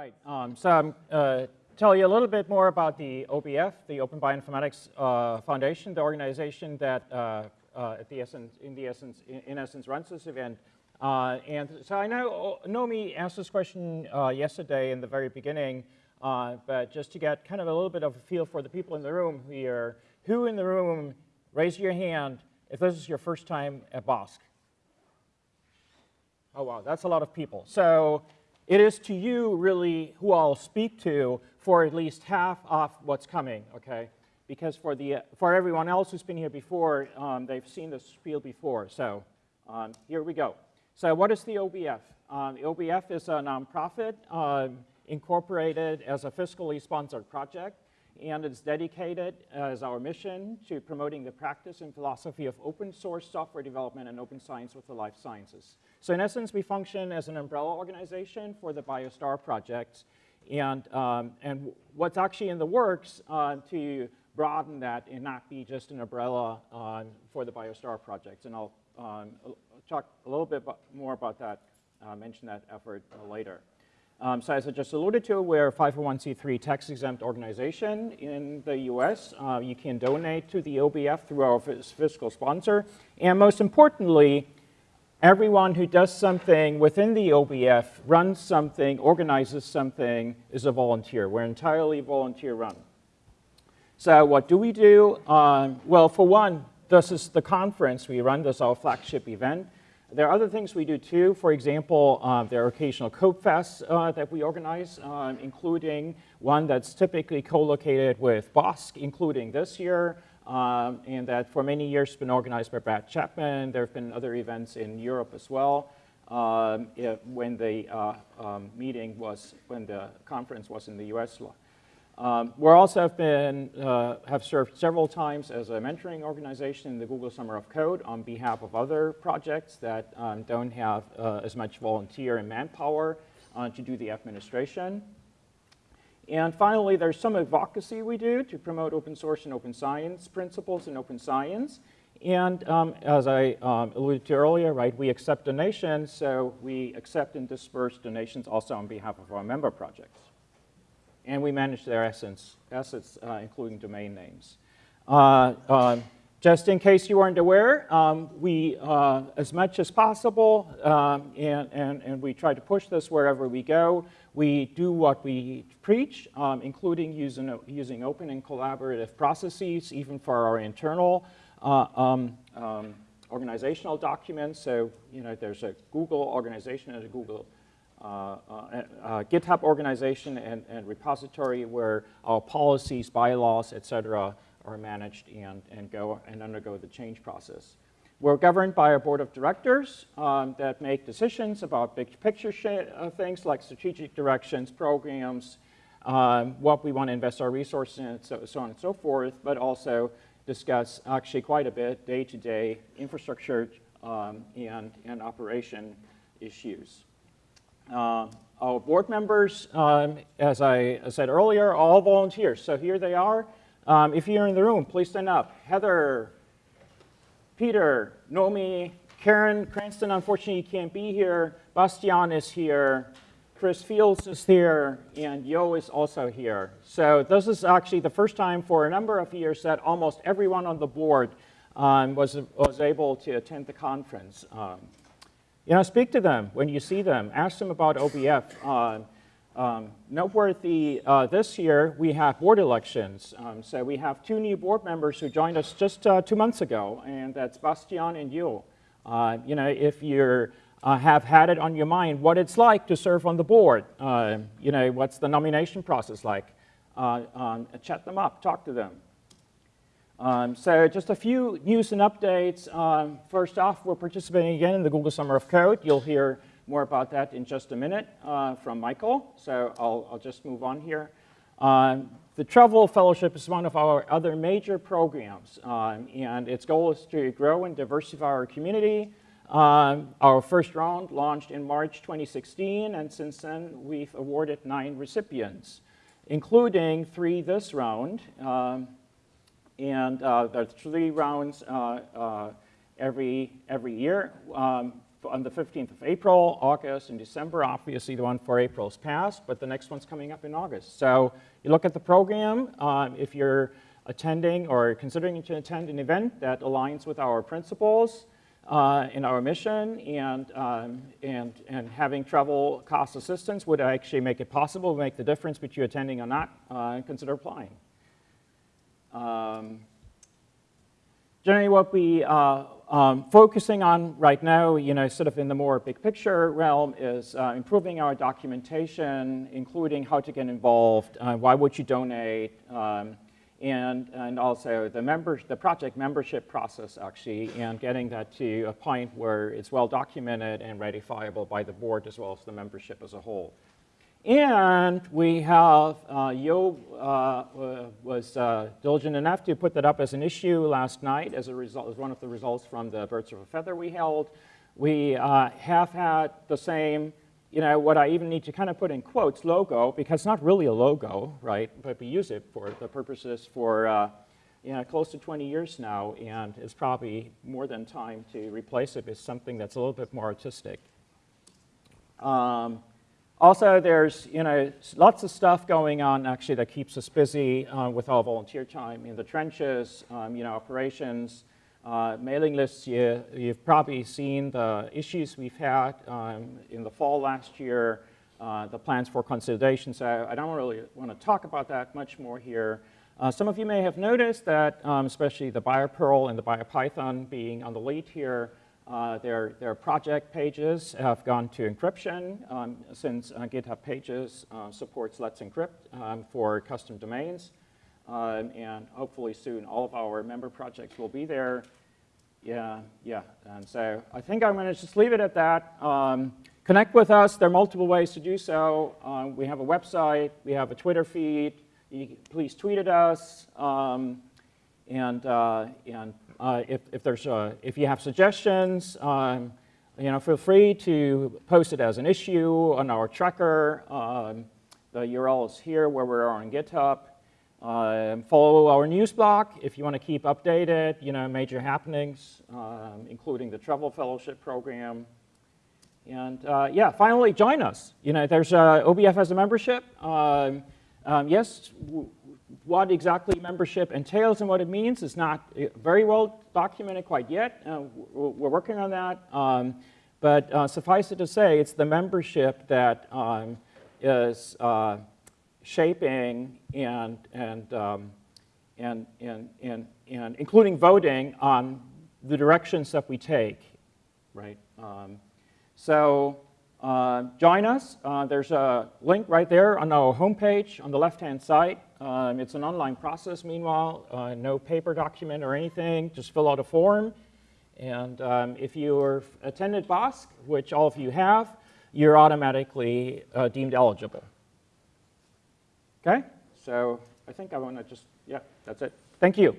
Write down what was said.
right. Um, so I'm uh, tell you a little bit more about the OBF, the Open Bioinformatics uh, Foundation, the organization that uh, uh, at the essence, in the essence, in, in essence, runs this event. Uh, and so I know Nomi asked this question uh, yesterday in the very beginning, but just to get kind of a little bit of a feel for the people in the room here, who in the room, raise your hand if this is your first time at BOSC? Oh wow, that's a lot of people. So it is to you really who I'll speak to for at least half of what's coming, okay? Because for, the, for everyone else who's been here before, um, they've seen this spiel before. So um, here we go. So what is the OBF? Um, the OBF is a nonprofit um, incorporated as a fiscally sponsored project and it's dedicated as our mission to promoting the practice and philosophy of open source software development and open science with the life sciences. So in essence, we function as an umbrella organization for the BioStar projects, and, um, and what's actually in the works uh, to broaden that and not be just an umbrella uh, for the BioStar projects. And I'll um, talk a little bit more about that, uh, mention that effort later. Um, so as I just alluded to, we're a 501c3 tax-exempt organization in the US. Uh, you can donate to the OBF through our fiscal sponsor. And most importantly, everyone who does something within the OBF, runs something, organizes something, is a volunteer. We're entirely volunteer run. So what do we do? Um, well, for one, this is the conference we run. This is our flagship event. There are other things we do too. For example, uh, there are occasional code fests uh, that we organize, um, including one that's typically co-located with BOSC, including this year, um, and that for many years has been organized by Brad Chapman. There have been other events in Europe as well. Um, it, when the uh, um, meeting was, when the conference was in the US um, we also have been, uh, have served several times as a mentoring organization in the Google Summer of Code on behalf of other projects that um, don't have uh, as much volunteer and manpower uh, to do the administration. And finally, there's some advocacy we do to promote open source and open science principles in open science. And um, as I um, alluded to earlier, right, we accept donations, so we accept and disperse donations also on behalf of our member projects and we manage their assets, assets uh, including domain names. Uh, um, just in case you weren't aware, um, we, uh, as much as possible, um, and, and, and we try to push this wherever we go, we do what we preach, um, including using, using open and collaborative processes, even for our internal uh, um, um, organizational documents. So, you know, there's a Google organization and a Google uh, uh, uh, GitHub organization and, and, repository where our policies, bylaws, et cetera, are managed and, and go and undergo the change process. We're governed by a board of directors um, that make decisions about big picture uh, things like strategic directions, programs, um, what we want to invest our resources in, so, so on and so forth, but also discuss actually quite a bit day-to-day -day infrastructure um, and, and operation issues. Uh, our board members, um, as I said earlier, all volunteers. So here they are. Um, if you're in the room, please stand up. Heather, Peter, Nomi, Karen Cranston, unfortunately can't be here. Bastian is here. Chris Fields is here, and Yo is also here. So this is actually the first time for a number of years that almost everyone on the board um, was, was able to attend the conference. Um, you know, speak to them when you see them. Ask them about OBF. Uh, um, noteworthy uh, this year, we have board elections. Um, so we have two new board members who joined us just uh, two months ago, and that's Bastian and Yul. Uh, you know, if you uh, have had it on your mind what it's like to serve on the board, uh, you know, what's the nomination process like, um, chat them up, talk to them. Um, so just a few news and updates. Um, first off, we're participating again in the Google Summer of Code. You'll hear more about that in just a minute uh, from Michael. So I'll, I'll, just move on here. Um, the Travel Fellowship is one of our other major programs, um, and its goal is to grow and diversify our community. Um, our first round launched in March 2016, and since then we've awarded nine recipients, including three this round. And uh, there are three rounds uh, uh, every, every year. Um, on the 15th of April, August, and December. Obviously, the one for April is passed, but the next one's coming up in August. So you look at the program. Um, if you're attending or considering to attend an event that aligns with our principles uh, in our mission and, um, and, and having travel cost assistance would actually make it possible, to make the difference between attending or not, uh, consider applying. Um, generally what we uh, um, focusing on right now, you know, sort of in the more big picture realm is uh, improving our documentation, including how to get involved, uh, why would you donate, um, and, and also the, members, the project membership process actually, and getting that to a point where it's well documented and ratifiable by the board as well as the membership as a whole. And we have, uh, Yo uh, was uh, diligent enough to put that up as an issue last night as a result, as one of the results from the Birds of a Feather we held. We uh, have had the same, you know, what I even need to kind of put in quotes, logo, because it's not really a logo, right? But we use it for the purposes for, uh, you know, close to 20 years now, and it's probably more than time to replace it with something that's a little bit more artistic. Um, also, there's you know lots of stuff going on actually that keeps us busy uh, with our volunteer time in the trenches, um, you know, operations, uh, mailing lists. You, have probably seen the issues we've had um, in the fall last year, uh, the plans for consolidation. So I don't really want to talk about that much more here. Uh, some of you may have noticed that, um, especially the BioPerl and the BioPython being on the lead here, uh, their, their project pages have gone to encryption um, since uh, GitHub Pages uh, supports Let's Encrypt um, for custom domains. Um, and hopefully soon all of our member projects will be there. Yeah, yeah. And so I think I'm going to just leave it at that. Um, connect with us. There are multiple ways to do so. Um, we have a website. We have a Twitter feed. You, please tweet at us. Um, and, uh, and uh, if, if, there's uh, if you have suggestions, um, you know, feel free to post it as an issue on our tracker. Um, the URL is here where we are on GitHub. Um, follow our news blog if you want to keep updated, you know, major happenings, um, including the Travel Fellowship Program. And uh, yeah, finally, join us. You know, there's uh, OBF as a membership. Um, um yes, what exactly membership entails and what it means is not eh, very well documented quite yet. Uh, we're working on that. Um, but uh, suffice it to say, it's the membership that um, is uh, shaping and, and, um, and, and, and, and including voting on the directions that we take, right? Um, so uh, join us. Uh, there's a link right there on our homepage on the left-hand side. Um, it's an online process, meanwhile, uh, no paper document or anything, just fill out a form. And um, if you've attended BOSC, which all of you have, you're automatically uh, deemed eligible. Okay, so I think I want to just, yeah, that's it. Thank you.